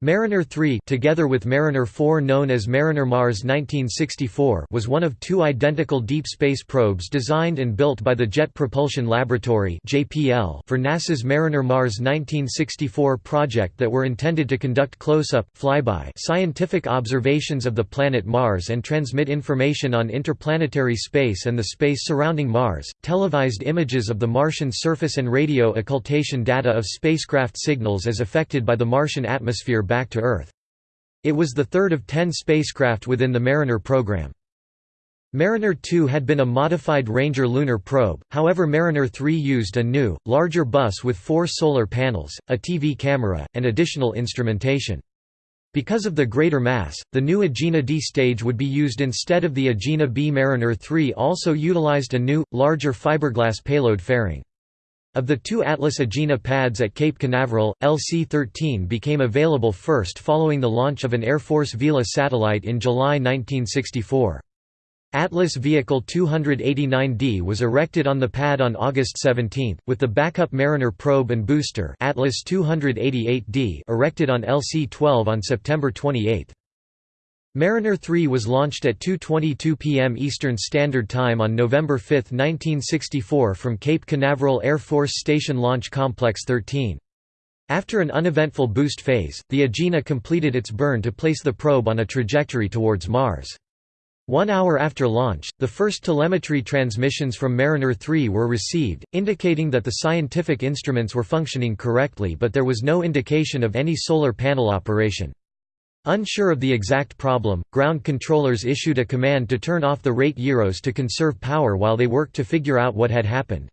Mariner 3 together with Mariner 4 known as Mariner Mars 1964 was one of two identical deep space probes designed and built by the Jet Propulsion Laboratory for NASA's Mariner Mars 1964 project that were intended to conduct close-up, flyby scientific observations of the planet Mars and transmit information on interplanetary space and the space surrounding Mars, televised images of the Martian surface and radio occultation data of spacecraft signals as affected by the Martian atmosphere back to Earth. It was the third of ten spacecraft within the Mariner program. Mariner 2 had been a modified Ranger lunar probe, however Mariner 3 used a new, larger bus with four solar panels, a TV camera, and additional instrumentation. Because of the greater mass, the new Agena D stage would be used instead of the Agena B. Mariner 3 also utilized a new, larger fiberglass payload fairing. Of the two Atlas Agena pads at Cape Canaveral, LC-13 became available first following the launch of an Air Force Vela satellite in July 1964. Atlas Vehicle 289D was erected on the pad on August 17, with the backup Mariner probe and booster Atlas 288D erected on LC-12 on September 28. Mariner 3 was launched at 2.22 p.m. Eastern Standard Time on November 5, 1964 from Cape Canaveral Air Force Station Launch Complex 13. After an uneventful boost phase, the Agena completed its burn to place the probe on a trajectory towards Mars. One hour after launch, the first telemetry transmissions from Mariner 3 were received, indicating that the scientific instruments were functioning correctly but there was no indication of any solar panel operation. Unsure of the exact problem, ground controllers issued a command to turn off the rate gyros to conserve power while they worked to figure out what had happened.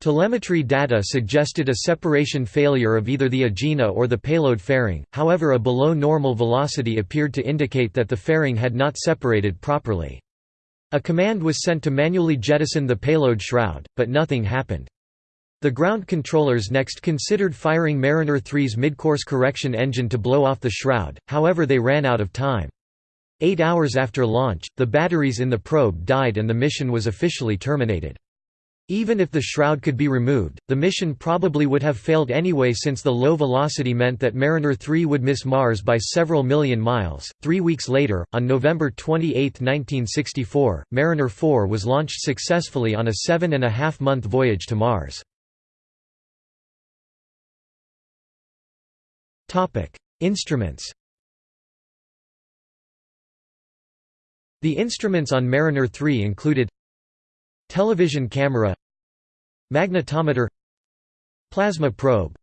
Telemetry data suggested a separation failure of either the Agena or the payload fairing, however a below normal velocity appeared to indicate that the fairing had not separated properly. A command was sent to manually jettison the payload shroud, but nothing happened. The ground controllers next considered firing Mariner 3's midcourse correction engine to blow off the shroud, however they ran out of time. Eight hours after launch, the batteries in the probe died and the mission was officially terminated. Even if the shroud could be removed, the mission probably would have failed anyway since the low velocity meant that Mariner 3 would miss Mars by several million miles. Three weeks later, on November 28, 1964, Mariner 4 was launched successfully on a seven and a half month voyage to Mars. Instruments. The instruments on Mariner 3 included television camera, magnetometer, plasma probe,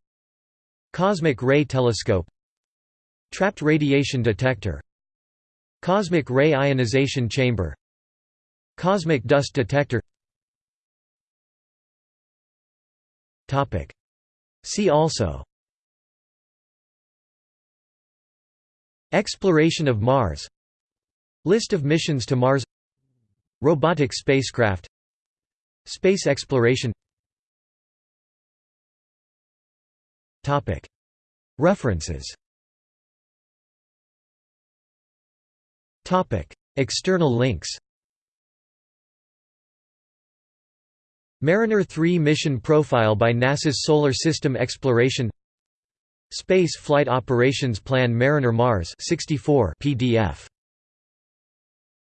cosmic ray telescope, trapped radiation detector, cosmic ray ionization chamber, cosmic dust detector. Topic: See also Exploration of Mars. List of missions to Mars. Robotic spacecraft. Space exploration. References. External links. Mariner 3 mission profile by NASA's Solar System Exploration Space Flight Operations Plan Mariner Mars 64 PDF